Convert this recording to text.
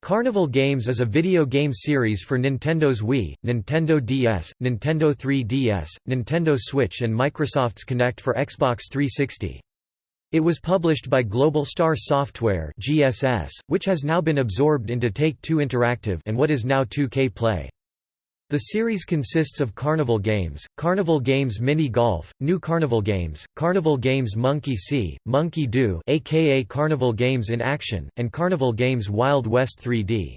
Carnival Games is a video game series for Nintendo's Wii, Nintendo DS, Nintendo 3DS, Nintendo Switch and Microsoft's Kinect for Xbox 360. It was published by Global Star Software (GSS), which has now been absorbed into Take-Two Interactive and what is now 2K Play. The series consists of Carnival Games, Carnival Games Mini Golf, New Carnival Games, Carnival Games Monkey See, Monkey Do aka Carnival Games in Action, and Carnival Games Wild West 3D.